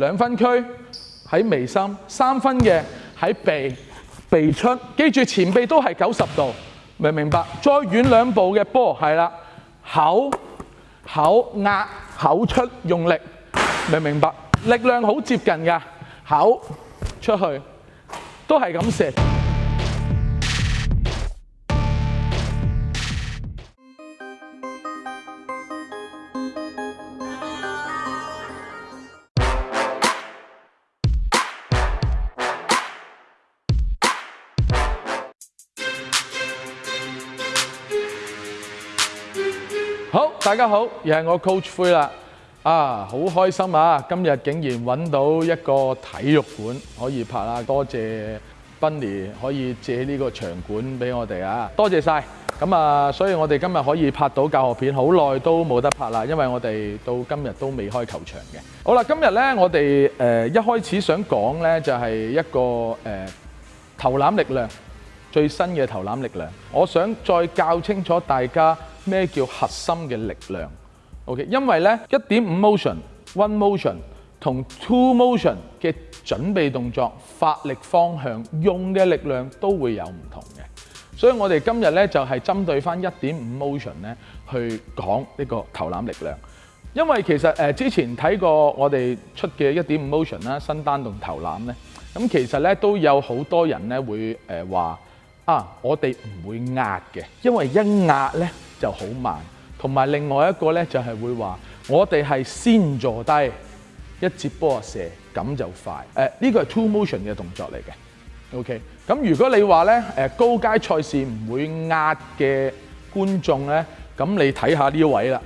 兩分區喺眉心，三分嘅喺鼻鼻出，記住前鼻都係九十度，明唔明白。再遠兩步嘅波係啦，口口壓口出用力，明唔明白。力量好接近㗎，口出去都係咁射。大家好，又系我 Coach 灰啦！啊，好开心啊！今日竟然揾到一个体育馆可以拍啦，多谢 Bunny 可以借呢个场馆俾我哋啊，多谢晒。咁啊，所以我哋今日可以拍到教学片，好耐都冇得拍啦，因为我哋到今日都未开球场嘅。好啦，今日呢，我哋诶一开始想讲呢，就系一个诶投篮力量最新嘅投篮力量，我想再教清楚大家。咩叫核心嘅力量？OK，因為咧一點五 motion、one motion 同 two motion 嘅準備動作、發力方向、用嘅力量都會有唔同嘅，所以我哋今日咧就係針對翻一點五 motion 咧去講呢個投籃力量。因為其實誒之前睇過我哋出嘅一點五 motion 啦、新單同投籃咧，咁其實咧都有好多人咧會誒話啊，我哋唔會壓嘅，因為一壓咧。就好慢，同埋另外一個咧就係會話，我哋係先坐低一接波射，咁就快。誒呢個係 two motion 嘅動作嚟嘅。OK，咁如果你話咧誒高階賽事唔會壓嘅觀眾咧，咁你睇下呢位啦。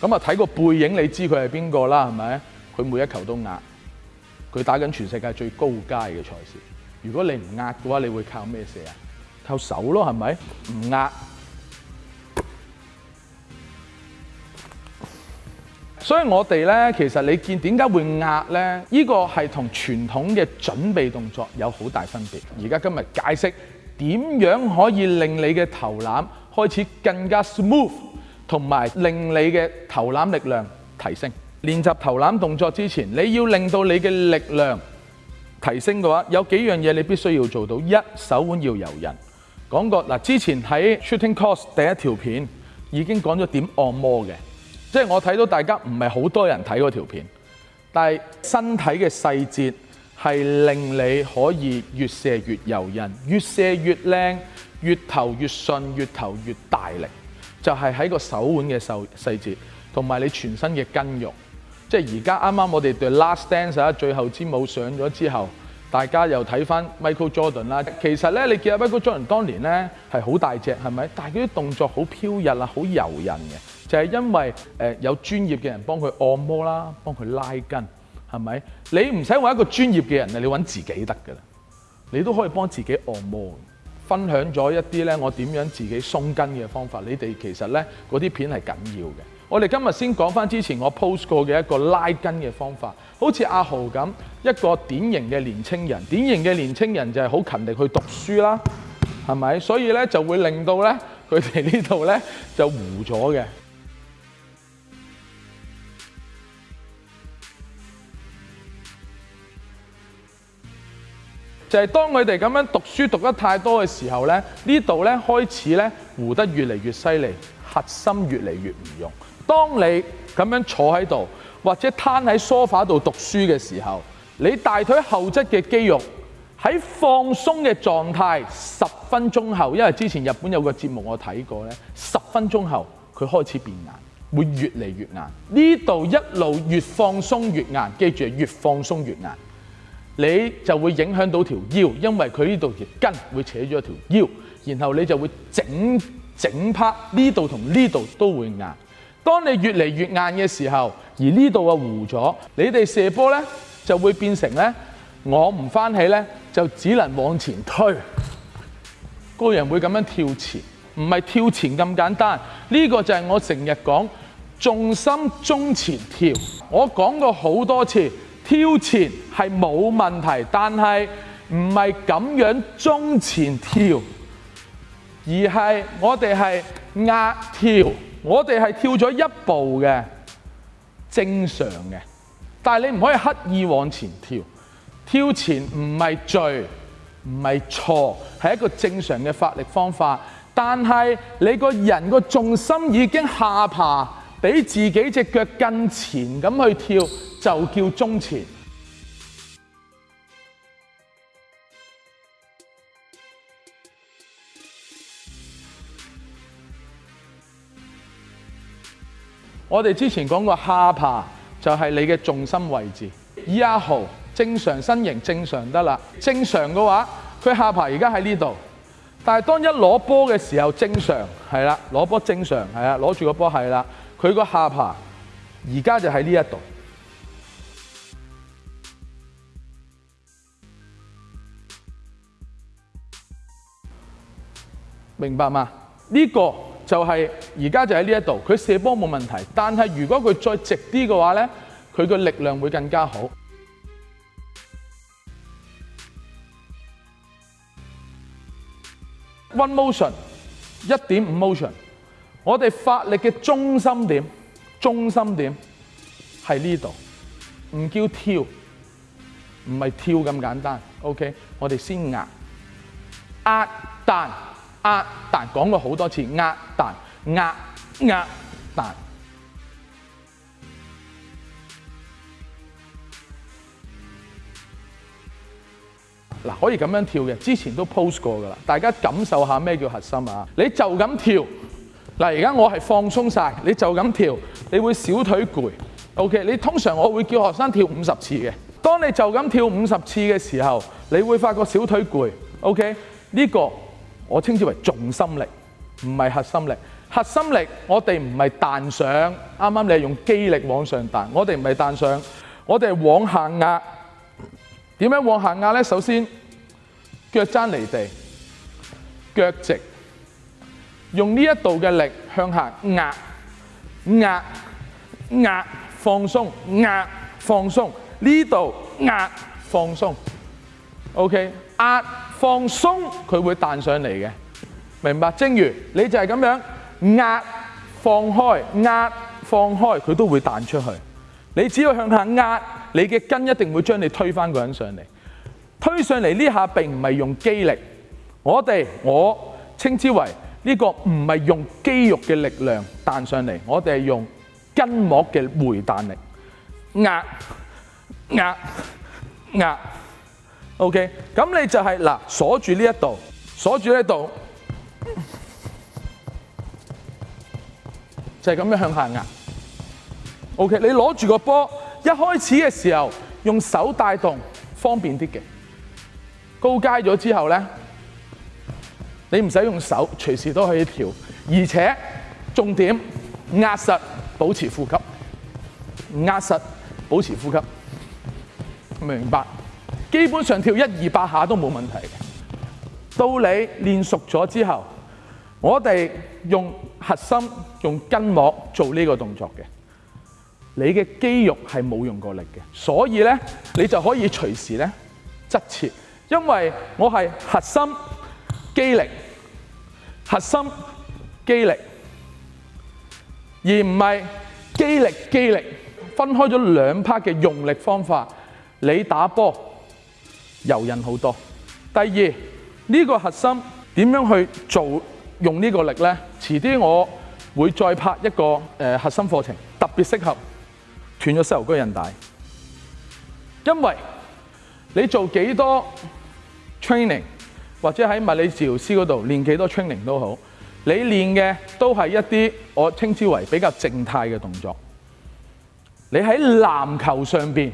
咁啊，睇個背影你知佢係邊個啦，係咪？佢每一球都壓，佢打緊全世界最高階嘅賽事。如果你唔壓嘅話，你會靠咩射啊？靠手咯，係咪？唔壓。所以我哋呢，其實你見點解會壓呢、呢個係同傳統嘅準備動作有好大分別。而家今日解釋點樣可以令你嘅投籃開始更加 smooth，同埋令你嘅投籃力量提升。練習投籃動作之前，你要令到你嘅力量提升嘅話，有幾樣嘢你必須要做到：一、手腕要柔韌。講過嗱，之前喺 Shooting Course 第一條片已經講咗點按摩嘅。即系我睇到大家唔系好多人睇嗰条片，但系身体嘅细节系令你可以越射越柔韌，越射越靓，越投越顺，越投越大力，就系喺个手腕嘅细细节，同埋你全身嘅筋肉。即系而家啱啱我哋对 last dance 啊，最后之舞上咗之后。大家又睇翻 Michael Jordan 啦，其實咧你見阿 Michael Jordan 當年咧係好大隻，係咪？但係佢啲動作好飄逸啊，好柔韌嘅，就係因為誒有專業嘅人幫佢按摩啦，幫佢拉筋，係咪？你唔使揾一個專業嘅人啊，你揾自己得㗎啦，你都可以幫自己按摩。分享咗一啲咧，我點樣自己鬆筋嘅方法，你哋其實咧嗰啲片係緊要嘅。我哋今日先講翻之前我 post 過嘅一個拉筋嘅方法。好似阿豪咁，一個典型嘅年青人，典型嘅年青人就係好勤力去讀書啦，係咪？所以咧就會令到咧佢哋呢度咧就糊咗嘅。就係當佢哋咁樣讀書讀得太多嘅時候咧，呢度咧開始咧糊得越嚟越犀利，核心越嚟越唔用。當你咁樣坐喺度。或者攤喺梳化度讀書嘅時候，你大腿後側嘅肌肉喺放鬆嘅狀態十分鐘後，因為之前日本有個節目我睇過咧，十分鐘後佢開始變硬，會越嚟越硬。呢度一路越放鬆越硬，記住越放鬆越硬，你就會影響到條腰，因為佢呢度條筋會扯咗條腰，然後你就會整整趴呢度同呢度都會硬。當你越嚟越硬嘅時候，而呢度嘅糊咗，你哋射波咧就會變成咧，我唔翻起咧就只能往前推，個人會咁樣跳前，唔係跳前咁簡單。呢個就係我成日講重心中前跳，我講過好多次跳前係冇問題，但係唔係咁樣中前跳，而係我哋係壓跳。我哋係跳咗一步嘅正常嘅，但係你唔可以刻意往前跳，跳前唔係罪唔係錯，係一個正常嘅發力方法。但係你個人個重心已經下爬，比自己只腳更前咁去跳，就叫中前。我哋之前講過下爬就係你嘅重心位置。一毫正常身形正常得啦。正常嘅話，佢下爬而家喺呢度。但係當一攞波嘅時候，正常係啦，攞波正常係啦，攞住個波係啦。佢個下爬而家就喺呢一度，明白嘛？呢個。就係而家就喺呢一度，佢射波冇問題。但係如果佢再直啲嘅話咧，佢嘅力量會更加好。One motion，一點五 motion，我哋發力嘅中心點，中心點係呢度，唔叫跳，唔係跳咁簡單。OK，我哋先壓，壓彈。呃，但讲过好多次，呃，但，呃，呃，弹。嗱，可以咁样跳嘅，之前都 post 过噶啦。大家感受下咩叫核心啊！你就咁跳。嗱，而家我系放松晒，你就咁跳，你会小腿攰。OK，你通常我会叫学生跳五十次嘅。当你就咁跳五十次嘅时候，你会发觉小腿攰。OK，呢个。我稱之為重心力，唔係核心力。核心力我哋唔係彈上，啱啱你係用肌力往上彈，我哋唔係彈上，我哋係往下壓。點樣往下壓呢？首先腳踭離地，腳直，用呢一度嘅力向下壓、壓、壓，放鬆、壓、放鬆，呢度壓、放鬆。OK，壓。放松佢会弹上嚟嘅，明白？正如你就系咁样压放开，压放开，佢都会弹出去。你只要向下压，你嘅筋一定会将你推翻个人上嚟，推上嚟呢下并唔系用肌力，我哋我称之为呢个唔系用肌肉嘅力量弹上嚟，我哋系用筋膜嘅回弹力，压压压。O.K.，咁你就係嗱鎖住呢一度，鎖住呢一度，就係咁樣向下壓。O.K.，你攞住個波，一開始嘅時候用手帶動，方便啲嘅。高階咗之後咧，你唔使用手，隨時都可以調。而且重點壓實，保持呼吸，壓實保持呼吸，明白。基本上跳一二百下都冇問題。到你練熟咗之後，我哋用核心、用筋膜做呢個動作嘅，你嘅肌肉係冇用過力嘅，所以咧你就可以隨時咧側切，因為我係核心肌力、核心肌力，而唔係肌力、肌力分開咗兩 part 嘅用力方法。你打波。柔韌好多。第二呢個核心點樣去做？用呢個力呢？遲啲我會再拍一個誒核心課程，特別適合斷咗膝頭哥韌帶。因為你做幾多 training，或者喺物理治療師嗰度練幾多 training 都好，你練嘅都係一啲我稱之為比較靜態嘅動作。你喺籃球上面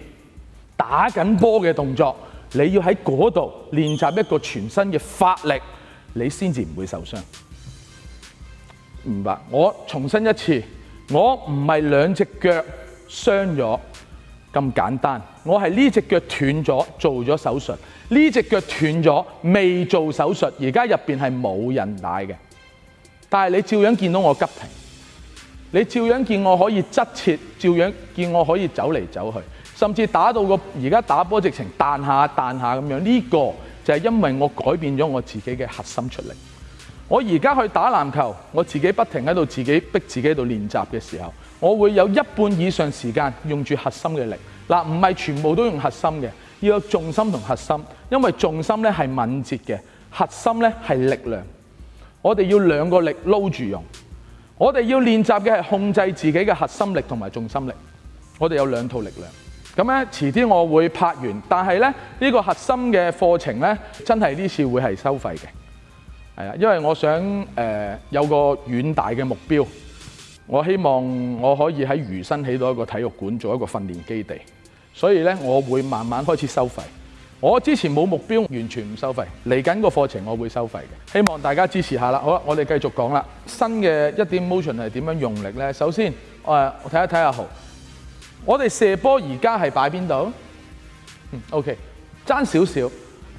打緊波嘅動作。你要喺嗰度練習一個全身嘅发力，你先至唔會受傷。明白？我重申一次，我唔係兩隻腳傷咗咁簡單，我係呢只腳斷咗做咗手術，呢只腳斷咗未做手術，而家入邊係冇人帶嘅，但係你照樣見到我急停，你照樣見我可以側切，照樣見我可以走嚟走去。甚至打到個而家打波直情彈下彈下咁樣呢個就係因為我改變咗我自己嘅核心出力。我而家去打籃球，我自己不停喺度自己逼自己喺度練習嘅時候，我會有一半以上時間用住核心嘅力嗱，唔係全部都用核心嘅，要有重心同核心，因為重心咧係敏捷嘅，核心咧係力量。我哋要兩個力撈住用，我哋要練習嘅係控制自己嘅核心力同埋重心力。我哋有兩套力量。咁咧，遲啲我會拍完，但係咧呢個核心嘅課程咧，真係呢次會係收費嘅，係啊，因為我想誒有個遠大嘅目標，我希望我可以喺餘身起到一個體育館做一個訓練基地，所以咧我會慢慢開始收費。我之前冇目標，完全唔收費，嚟緊個課程我會收費嘅，希望大家支持下啦。好啦，我哋繼續講啦，新嘅一點 motion 係點樣用力呢？首先，誒，我睇一睇阿豪。我哋射波而家系摆边度？嗯，OK，争少少，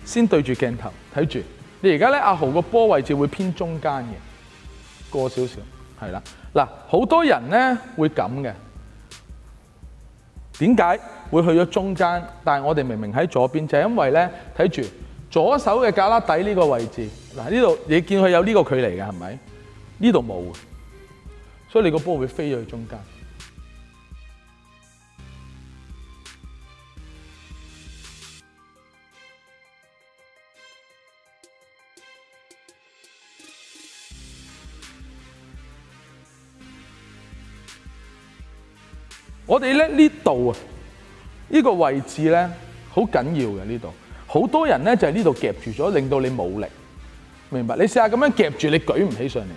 先对住镜头睇住。你而家咧，阿豪个波位置会偏中间嘅，过少少，系啦。嗱，好多人咧会咁嘅，点解会去咗中间？但系我哋明明喺左边，就系因为咧睇住左手嘅架拉底呢个位置。嗱，呢度你见佢有呢个距离嘅系咪？呢度冇，所以你个波会飞咗去中间。我哋咧呢度啊，呢个位置咧好紧要嘅呢度，好多人咧就系呢度夹住咗，令到你冇力，明白？你试下咁样夹住，你举唔起上嚟，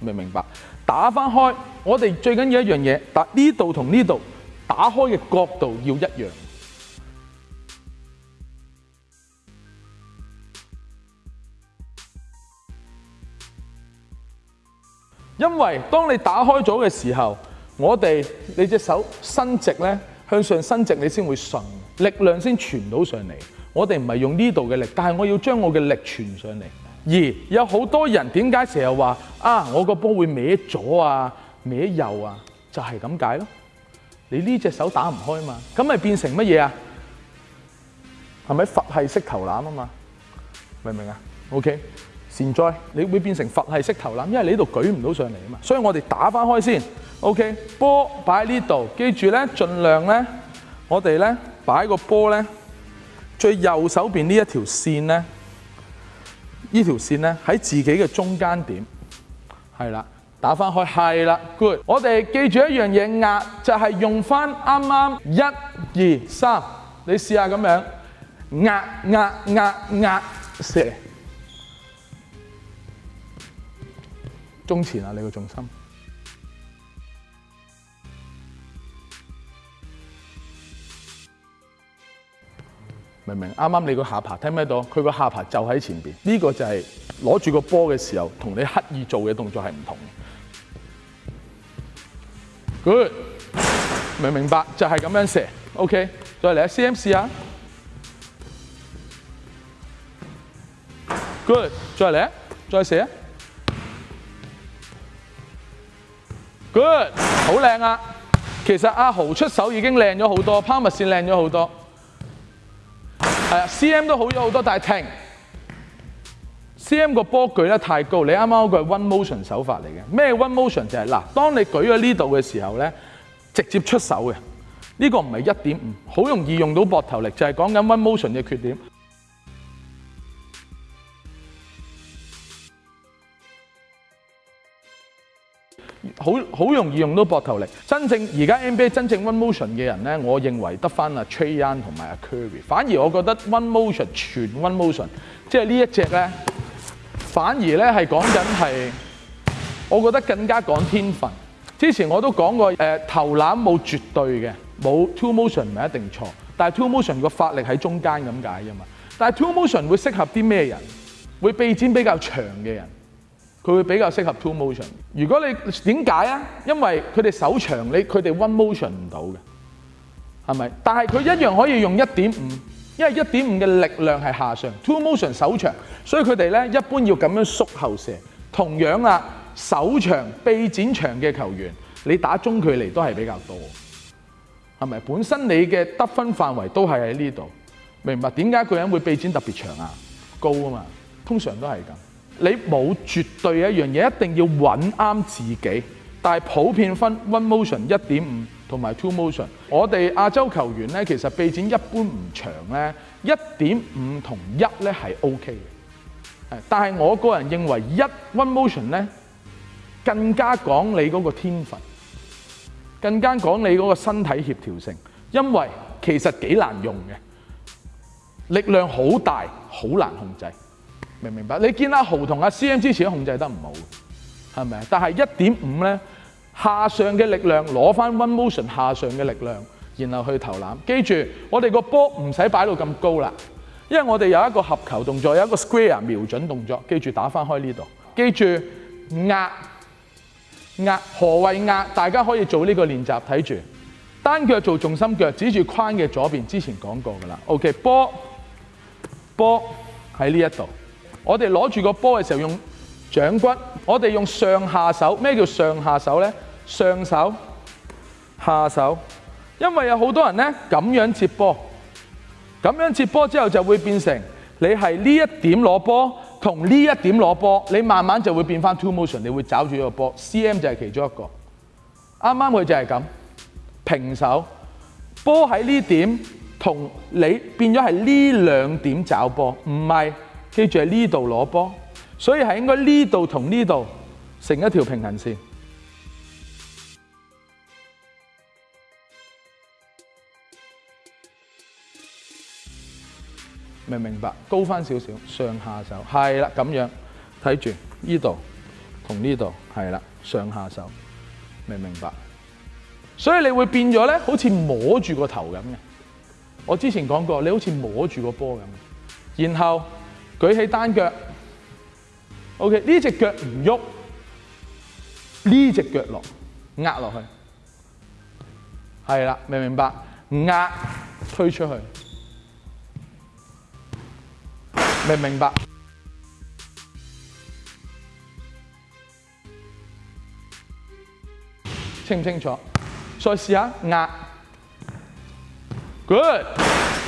明唔明白？打翻开，我哋最紧要一样嘢，但呢度同呢度打开嘅角度要一样，因为当你打开咗嘅时候。我哋你隻手伸直咧，向上伸直，你先會順力量先傳到上嚟。我哋唔係用呢度嘅力，但係我要將我嘅力傳上嚟。而有好多人點解成日話啊，我個波會歪左啊，歪右啊，就係咁解咯。你呢隻手打唔開嘛，咁咪變成乜嘢啊？係咪佛系式投籃啊嘛？明唔明啊？OK。善哉，你會變成佛系式投籃，因為你呢度舉唔到上嚟啊嘛。所以我哋打翻開先，OK，波擺喺呢度，記住咧，盡量咧，我哋咧擺個波咧最右手邊呢一條線咧，呢條線咧喺自己嘅中間點，係啦，打翻開，係啦，good，我哋記住一樣嘢，壓就係用翻啱啱一二三，你試下咁樣壓壓壓壓中前啊！你個重心明明啱啱你個下爬，聽唔聽到？佢個下爬就喺前面。呢個就係攞住個波嘅時候，同你刻意做嘅動作係唔同 Good，明唔明白？就係咁樣射。OK，再嚟啊！CM 試下。Good，再嚟，再射。Good，好靚啊！其實阿豪出手已經靚咗好多，p e r 線靚咗好多。係啊，CM 都好咗好多，但係停。CM 個波舉得太高，你啱啱嗰個係 One Motion 手法嚟嘅。咩 One Motion 就係嗱，當你舉咗呢度嘅時候咧，直接出手嘅。呢個唔係一點五，好容易用到膊頭力，就係講緊 One Motion 嘅缺點。好好容易用到膊頭力，真正而家 NBA 真正 One Motion 嘅人咧，我認為得翻阿 t r a y a n 同埋阿 Curry。反而我覺得 One Motion 全 One Motion，即係呢一隻咧，反而咧係講緊係，我覺得更加講天分。之前我都講過，誒投籃冇絕對嘅，冇 Two Motion 唔係一定錯，但係 Two Motion 個发力喺中間咁解啫嘛。但係 Two Motion 會適合啲咩人？會臂展比較長嘅人。佢會比較適合 two motion。如果你點解啊？因為佢哋手長，你佢哋 one motion 唔到嘅，係咪？但係佢一樣可以用一點五，因為一點五嘅力量係下上 two motion 手長，所以佢哋咧一般要咁樣縮後射。同樣啊，手長、臂展長嘅球員，你打中距離都係比較多，係咪？本身你嘅得分範圍都係喺呢度，明白點解個人會臂展特別長啊？高啊嘛，通常都係咁。你冇絕對嘅一樣嘢，一定要揾啱自己。但係普遍分 one motion 一點五同埋 two motion。我哋亞洲球員咧，其實臂展一般唔長咧，一點五同一咧係 OK 嘅。但係我個人認為一 one motion 咧，更加講你嗰個天分，更加講你嗰個身體協調性，因為其實幾難用嘅，力量好大，好難控制。明唔明白，你見阿豪同阿 CM 之前控制得唔好，係咪啊？但係一點五咧，下上嘅力量攞翻 One Motion 下上嘅力量，然後去投籃。記住，我哋個波唔使擺到咁高啦，因為我哋有一個合球動作，有一個 Square 瞄準動作。記住打翻開呢度，記住壓壓何為壓？大家可以做呢個練習，睇住單腳做重心腳，指住框嘅左邊。之前講過㗎啦。OK，波波喺呢一度。我哋攞住個波嘅時候用掌骨，我哋用上下手。咩叫上下手呢？上手下手，因為有好多人咧咁樣接波，咁樣接波之後就會變成你係呢一點攞波同呢一點攞波，你慢慢就會變翻 two motion，你會找住個波。C M 就係其中一個，啱啱佢就係咁平手，波喺呢點同你變咗係呢兩點找波，唔係。記住喺呢度攞波，所以係應該呢度同呢度成一條平行線。明唔明白，高翻少少，上下手，系啦咁樣。睇住呢度同呢度，系啦上下手。明唔明白，所以你會變咗咧，好似摸住個頭咁嘅。我之前講過，你好似摸住個波咁，然後。舉起單腳，OK，呢只腳唔喐，呢只腳落壓落去，係啦，明唔明白？壓推出去，明唔明白？清唔清楚？再試下壓，Good，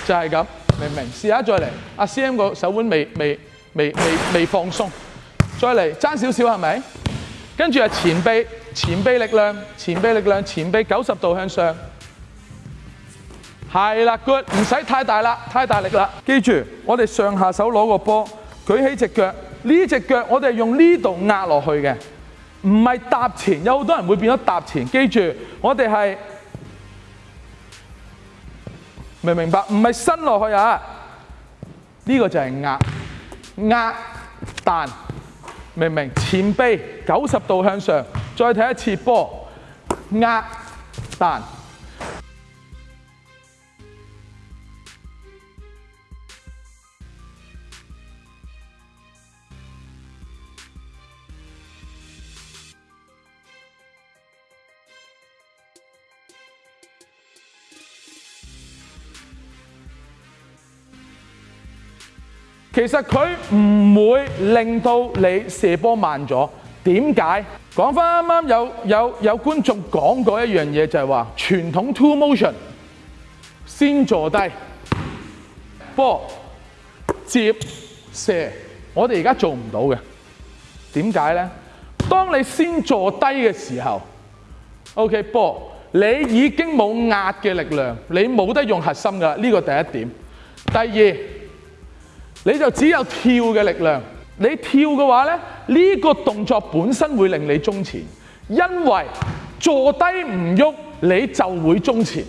就係一明明，試下再嚟。阿 CM 個手腕未未未未未放鬆，再嚟爭少少係咪？跟住係前臂，前臂力量，前臂力量，前臂九十度向上。係啦，good，唔使太大啦，太大力啦。記住，我哋上下手攞個波，舉起只腳，呢只腳我哋用呢度壓落去嘅，唔係搭前。有好多人會變咗搭前。記住，我哋係。明明白唔係伸落去啊！呢個就係壓壓彈，明唔明？前臂九十度向上，再睇一次波壓彈。其实佢唔会令到你射波慢咗。点解？讲翻啱啱有有有观众讲过一样嘢，就系话传统 two motion 先坐低，波接射。我哋而家做唔到嘅。点解咧？当你先坐低嘅时候，OK，波，你已经冇压嘅力量，你冇得用核心噶呢个第一点。第二。你就只有跳嘅力量，你跳嘅话咧，呢个动作本身会令你中前，因为坐低唔喐，你就会中前。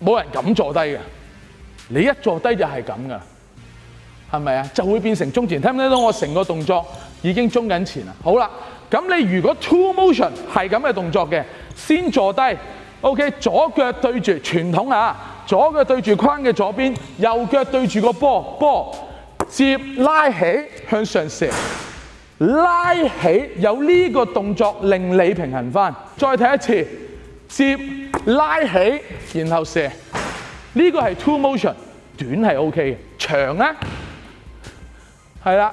冇人敢坐低嘅，你一坐低就系咁噶，系咪啊？就会变成中前，听唔听到我成个动作？已經中緊前啦！好啦，咁你如果 two motion 係咁嘅動作嘅，先坐低。O K，左腳對住傳統啊，左腳對住框嘅左邊，右腳對住個波波接拉起向上射，拉起有呢個動作令你平衡翻。再睇一次，接拉起然後射，呢個係 two motion，短係 O K 嘅，長咧係啦。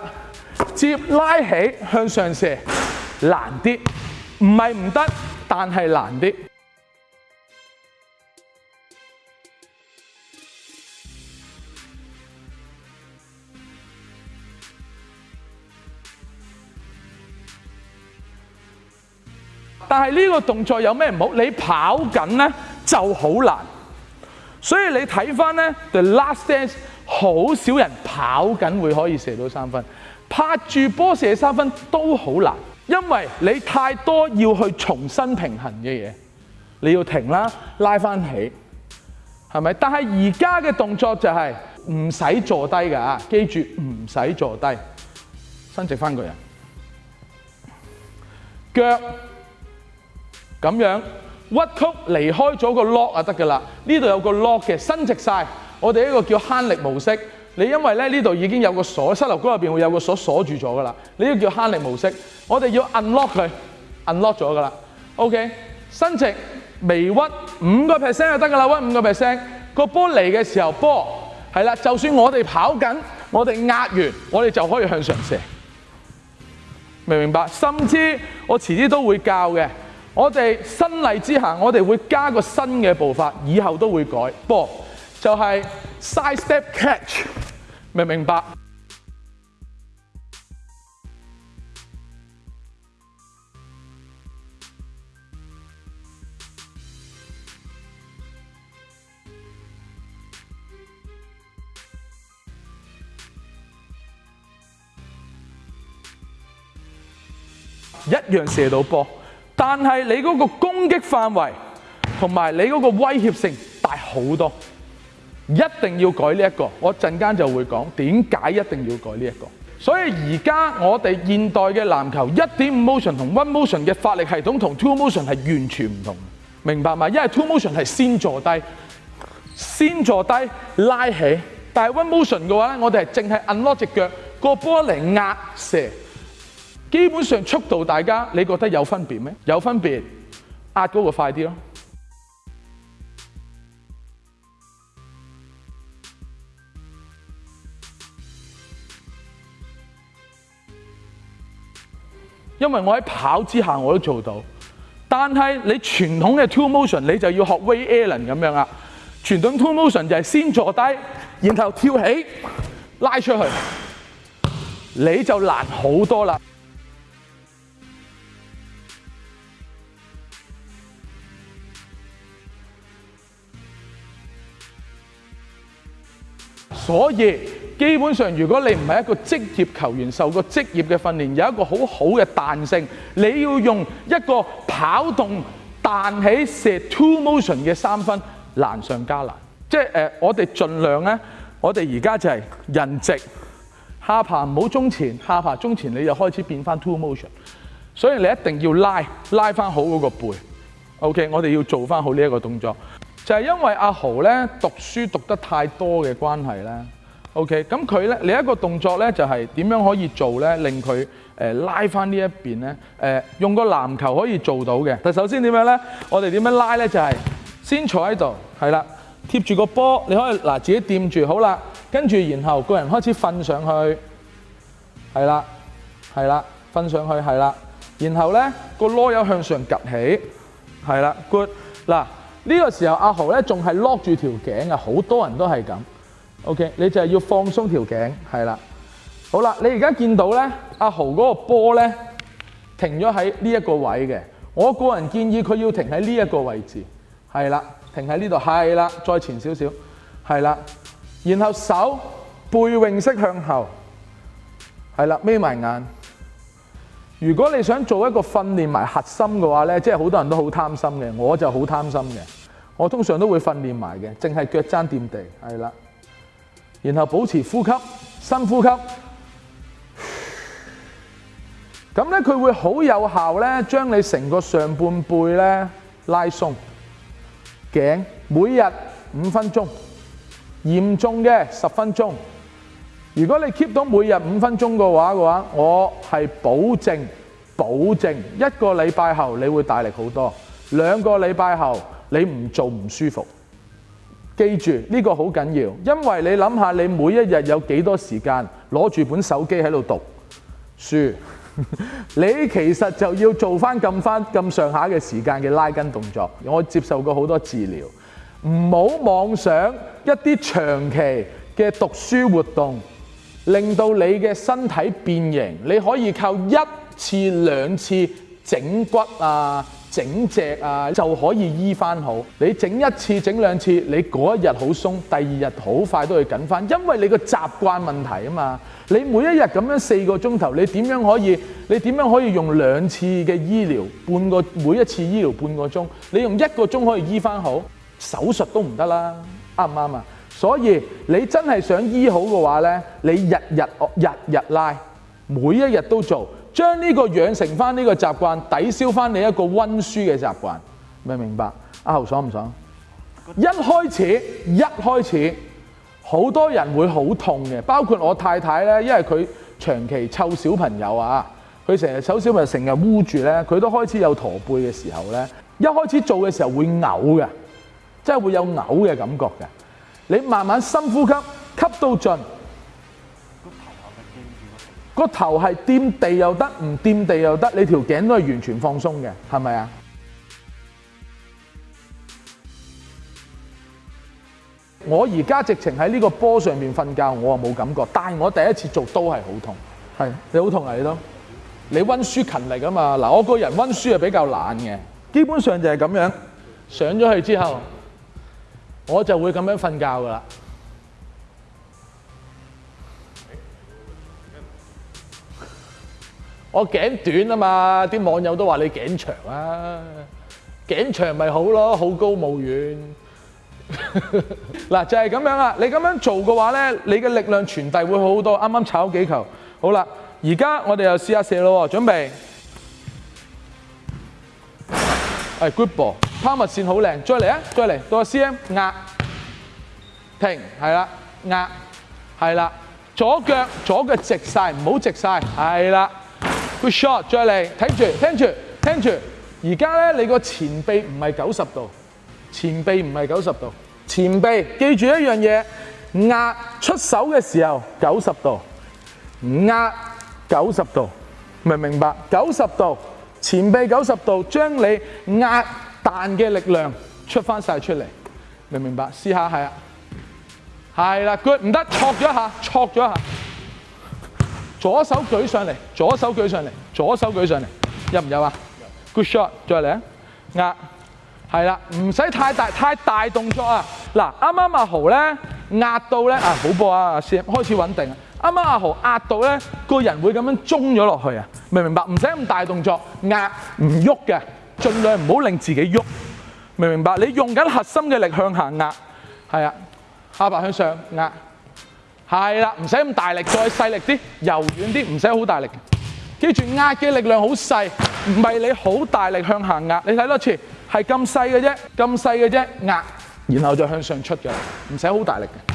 接拉起向上射，難啲，唔係唔得，但係難啲。但係呢個動作有咩唔好？你跑緊咧就好難，所以你睇翻咧，the last dance 好少人跑緊會可以射到三分。拍住波射三分都好难，因为你太多要去重新平衡嘅嘢，你要停啦，拉翻起，系咪？但系而家嘅动作就系唔使坐低噶，记住唔使坐低，伸直翻个人，脚咁样屈曲离开咗个 lock 啊得噶啦，呢度有个 lock 嘅伸直晒，我哋呢个叫悭力模式。你因為咧呢度已經有個鎖，膝頭谷入邊會有個鎖鎖住咗噶啦，呢個叫慳力模式。我哋要 unlock 佢，unlock 咗噶啦。OK，伸直微屈五個 percent 就得噶啦，屈五個 percent。個波嚟嘅時候，波係啦，就算我哋跑緊，我哋壓完，我哋就可以向上射。明唔明白？甚至我遲啲都會教嘅。我哋新嚟之下，我哋會加個新嘅步法，以後都會改波。就係 side step catch，明唔明白？一樣射到波，但係你嗰個攻擊範圍同埋你嗰個威脅性大好多。一定要改呢一個，我陣間就會講點解一定要改呢一個。所以而家我哋現代嘅籃球一點五 motion 同 one motion 嘅發力系統同 two motion 係完全唔同，明白嗎？因為 two motion 係先坐低，先坐低拉起，但系 one motion 嘅話咧，我哋係淨係摁落只腳個波嚟壓射，基本上速度大家你覺得有分別咩？有分別，壓嗰個快啲咯。因為我喺跑之下我都做到，但係你傳統嘅 two motion 你就要學 w a y Allen 咁樣啦。傳統 two motion 就係先坐低，然後跳起拉出去，你就難好多啦。所以。基本上，如果你唔係一個職業球員，受過職業嘅訓練，有一個好好嘅彈性，你要用一個跑動彈起射 two motion 嘅三分，難上加難。即係我哋盡量呢，我哋而家就係人直下爬，唔好中前下爬，中前你就開始變翻 two motion。所以你一定要拉拉翻好嗰個背。OK，我哋要做翻好呢一個動作，就係因為阿豪呢讀書讀得太多嘅關係呢。OK，咁佢咧，你一個動作咧就係點樣可以做咧，令佢誒拉翻呢一邊咧？誒，用個籃球可以做到嘅。但首先點樣咧？我哋點樣拉咧？就係先坐喺度，係啦，貼住個波，你可以嗱自己掂住，好啦，跟住然後個人開始瞓上去，係啦，係啦，瞓上去，係啦，然後咧個攞柚向上趌起，係啦，good。嗱呢個時候阿豪咧仲係 lock 住條頸啊，好多人都係咁。OK，你就係要放鬆條頸，係啦。好啦，你而家見到咧，阿豪嗰個波咧停咗喺呢一個位嘅。我個人建議佢要停喺呢一個位置，係啦，停喺呢度，係啦，再前少少，係啦，然後手背泳式向後，係啦，眯埋眼。如果你想做一個訓練埋核心嘅話咧，即係好多人都好貪心嘅，我就好貪心嘅，我通常都會訓練埋嘅，淨係腳踭掂地，係啦。然後保持呼吸，深呼吸。咁咧佢會好有效咧，將你成個上半背咧拉鬆。頸每日五分鐘，嚴重嘅十分鐘。如果你 keep 到每日五分鐘嘅話嘅话，我係保證保證一個禮拜後你會大力好多，兩個禮拜後你唔做唔舒服。記住呢個好緊要，因為你諗下你每一日有幾多時間攞住本手機喺度讀書，你其實就要做翻咁翻咁上下嘅時間嘅拉筋動作。我接受過好多治療，唔好妄想一啲長期嘅讀書活動令到你嘅身體變形。你可以靠一次兩次整骨啊！整隻啊就可以醫翻好。你整一次、整兩次，你嗰一日好松，第二日好快都去緊翻，因為你個習慣問題啊嘛。你每一日咁樣四個鐘頭，你點樣可以？你點樣可以用兩次嘅醫療半個，每一次醫療半個鐘，你用一個鐘可以醫翻好？手術都唔得啦，啱唔啱啊？所以你真係想醫好嘅話呢，你日日日日拉，每一日都做。將呢個養成翻呢個習慣，抵消翻你一個温書嘅習慣，明唔明白？阿豪爽唔爽？一開始，一開始，好多人會好痛嘅，包括我太太咧，因為佢長期湊小朋友啊，佢成日湊小朋友成日污住咧，佢都開始有驼背嘅時候咧，一開始做嘅時候會嘔嘅，即係會有嘔嘅感覺嘅。你慢慢深呼吸，吸到盡。個頭係掂地又得，唔掂地又得，你條頸都係完全放鬆嘅，係咪啊？我而家直情喺呢個波上面瞓覺，我啊冇感覺，但系我第一次做都係好痛，係你好痛啊你都你温書勤力啊嘛，嗱我個人温書啊比較懶嘅，基本上就係咁樣上咗去之後，我就會咁樣瞓覺噶啦。我頸短啊嘛，啲網友都話你頸長啊，頸長咪好咯，好高冇遠。嗱就係咁樣啦，你咁樣做嘅話咧，你嘅力量傳遞會好多。啱啱炒幾球，好啦，而家我哋又試下射咯，準備。係 grip ball，拋物線好靚，再嚟啊，再嚟，到個 C M 壓停，係啦，壓係啦，左腳左腳直晒，唔好直晒，係啦。Good shot，再嚟，睇住，聽住，聽住。而家咧，你个前臂唔系九十度，前臂唔系九十度，前臂。记住一样嘢，压出手嘅时候九十度，压九十度，明唔明白？九十度，前臂九十度，将你压弹嘅力量出翻晒出嚟，明唔明白？试下系啊，系啦，good，唔得，錯咗一下，錯咗一下。左手舉上嚟，左手舉上嚟，左手舉上嚟，有唔有啊？Good shot，再嚟啊！壓，系啦，唔使太大太大動作啊！嗱，啱啱阿豪咧壓到咧啊，好噃啊，先開始穩定啊！啱啱阿豪壓到咧，個人會咁樣中咗落去啊，明唔明白？唔使咁大動作，壓唔喐嘅，儘量唔好令自己喐，明唔明白？你用緊核心嘅力向下壓，係啊，下巴向上壓。系啦，唔使咁大力，再细力啲，柔软啲，唔使好大力。记住，压嘅力量好细，唔系你好大力向下压。你睇多次，系咁细嘅啫，咁细嘅啫压，然后再向上出嘅，唔使好大力嘅。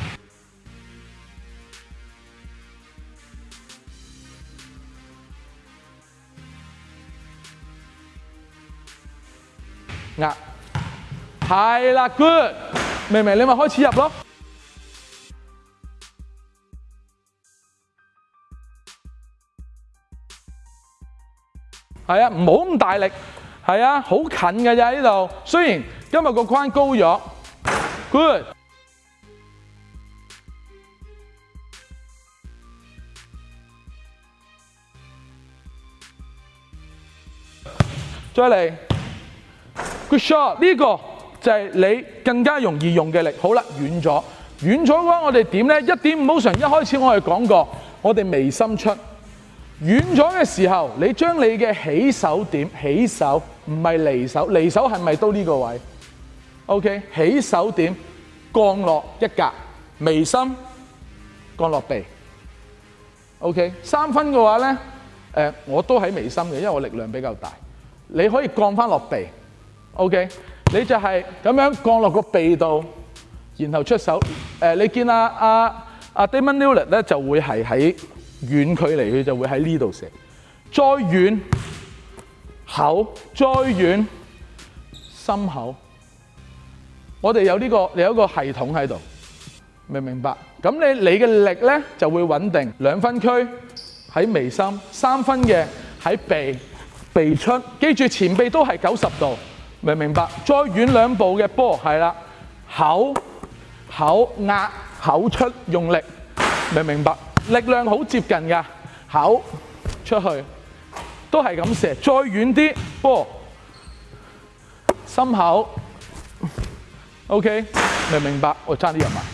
压，系啦，good，明明你咪始入咯。係啊，唔好咁大力。係啊，好近嘅啫，呢度。雖然今日個框高咗，Good。再嚟，Good shot。呢個就係你更加容易用嘅力。好啦，遠咗，遠咗嘅話，我哋點呢？一點五毫神。一開始我哋講過，我哋微心出。远咗嘅时候，你将你嘅起手点起手，唔系离手，离手系咪都呢个位？OK，起手点，降落一格，眉心，降落鼻。OK，三分嘅话咧，诶，我都喺眉心嘅，因为我力量比较大。你可以降翻落鼻。OK，你就系咁样降落个鼻度，然后出手。诶，你见阿阿阿 d a m o n Newell 咧，就会系喺。远距离佢就会喺呢度射，再远口，再远心口，我哋有呢个有一个系统喺度，明唔明白？咁你你嘅力呢就会稳定，两分区喺眉心，三分嘅喺鼻鼻出，记住前鼻都系九十度，明唔明白？再远两步嘅波系啦，口口压口出用力，明唔明白？力量好接近噶，口出去都系咁射，再远啲波，心口，OK，明明白，我差啲人啊。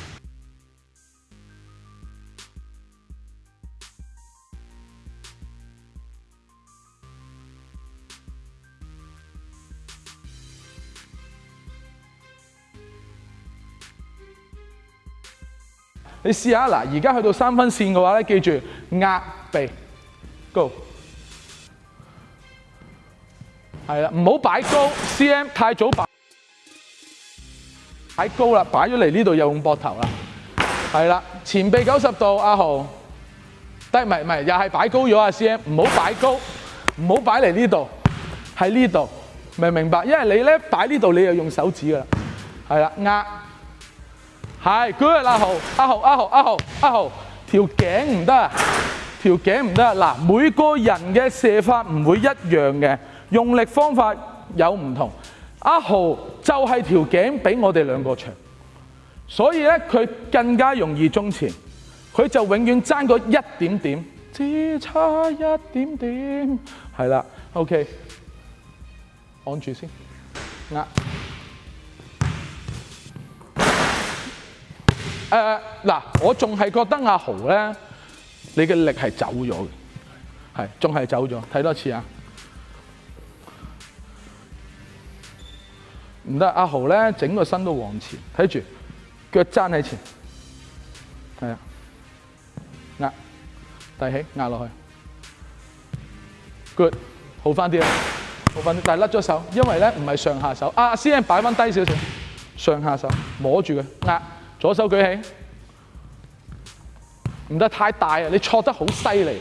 你試下嗱，而家去到三分線嘅話咧，記住壓鼻，Go，係啦，唔好擺高，CM 太早擺擺高啦，擺咗嚟呢度又用膊頭啦，係啦，前臂九十度，阿豪低咪咪，又係擺高咗啊，CM 唔好擺高，唔好擺嚟呢度，喺呢度，明唔明白，因為你咧擺呢度你又用手指噶啦，係啦，壓。系，o d 阿豪，阿豪，阿豪，阿豪，阿豪，条颈唔得啊，条颈唔得啊！嗱，每个人嘅射法唔会一样嘅，用力方法有唔同。阿豪就系条颈比我哋两个长，所以咧佢更加容易中前，佢就永远争嗰一点点。只差一点点。系啦，OK，按住先，嗱。誒嗱，我仲係覺得阿豪咧，你嘅力係走咗嘅，係仲係走咗。睇多次啊，唔得阿豪咧，整個身都往前睇住，腳踭喺前，係啊壓提起壓落去，good 好翻啲啊，好翻啲，但係甩咗手，因為咧唔係上下手。阿 C N 擺翻低少少，上下手摸住佢壓。左手舉起，唔得太大啊！你錯得好犀利，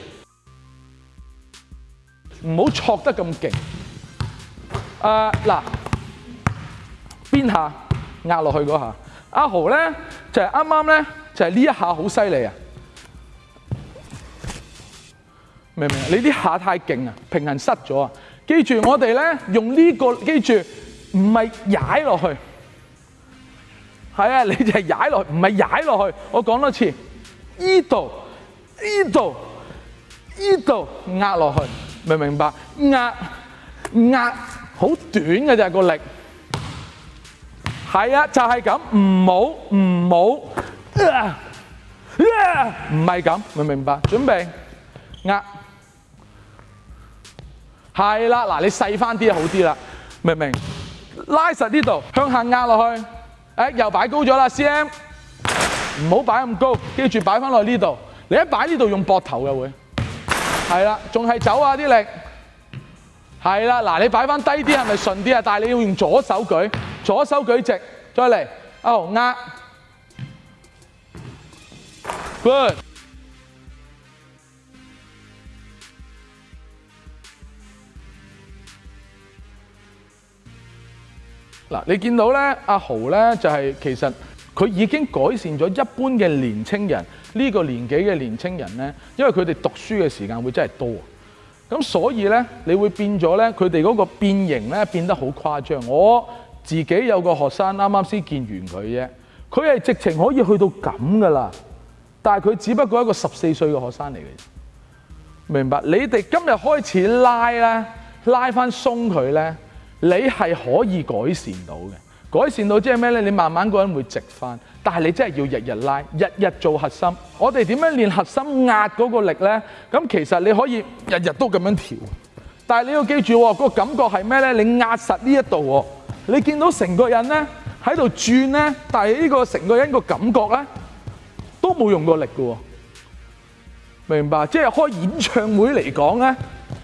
唔好錯得咁勁。誒嗱，邊下壓落去嗰下？阿豪咧就係啱啱咧就係呢一下好犀利啊！明唔明啊？你啲下太勁啊，平衡失咗啊！記住，我哋咧用呢個，記住唔係踩落去。系啊，你就係踩落去，唔係踩落去。我講多次，依度、依度、依度壓落去，明唔明白？壓壓好短嘅就係個力。係啊，就係咁，唔好唔好，唔係咁，明唔明白？準備壓。係啦，嗱，你細翻啲好啲啦，明唔明？拉實呢度，向下壓落去。誒又擺高咗啦，CM 唔好擺咁高，記住擺翻落呢度。你一擺呢度用膊頭嘅會，係啦，仲係走啊啲力，係啦。嗱，你擺翻低啲係咪順啲啊？但係你要用左手舉，左手舉直，再嚟，哦壓，d 嗱，你見到咧，阿豪咧就係其實佢已經改善咗一般嘅年青人呢個年紀嘅年青人咧，因為佢哋讀書嘅時間會真係多，咁所以咧你會變咗咧佢哋嗰個變形咧變得好誇張。我自己有個學生啱啱先見完佢啫，佢係直情可以去到咁噶啦，但係佢只不過一個十四歲嘅學生嚟嘅明白？你哋今日開始拉咧，拉翻鬆佢咧。你係可以改善到嘅，改善到即係咩呢？你慢慢個人會直翻，但係你真係要日日拉，日日做核心。我哋點樣練核心壓嗰個力呢？咁其實你可以日日都咁樣調，但係你要記住嗰個感覺係咩呢？你壓實呢一度喎，你見到成個人呢喺度轉呢，但係呢個成個人個感覺呢，都冇用過力嘅喎，明白？即係開演唱會嚟講呢，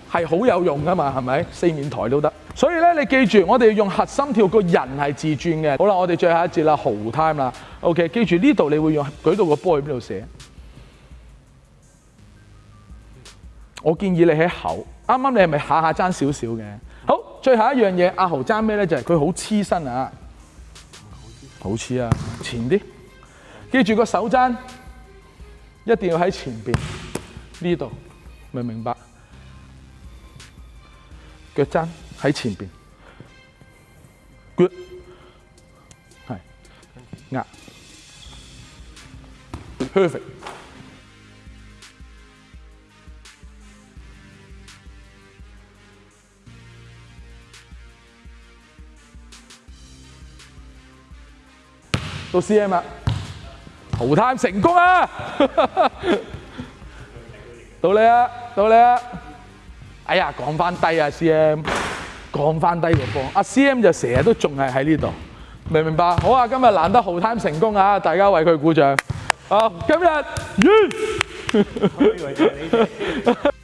係好有用噶嘛，係咪？四面台都得。所以咧，你記住，我哋要用核心跳，個人係自轉嘅。好啦，我哋最後一節啦，豪 time 啦。OK，記住呢度，你會用舉到個波去邊度寫？我建議你喺口，啱啱你係咪下下爭少少嘅？好，最後一樣嘢，阿豪爭咩咧？就係佢好黐身啊！好黐啊！前啲，記住個手踭一定要喺前邊呢度，明唔明白？腳踭喺前面 g o o d 係，壓，perfect，到 C M 啦，逃單成功啊！到你啊，到你啊！哎呀，降翻低啊，C M，降翻低个波。阿 C M 就成日都仲系喺呢度，明唔明白？好啊，今日难得豪探成功啊，大家为佢鼓掌。啊，今日咦！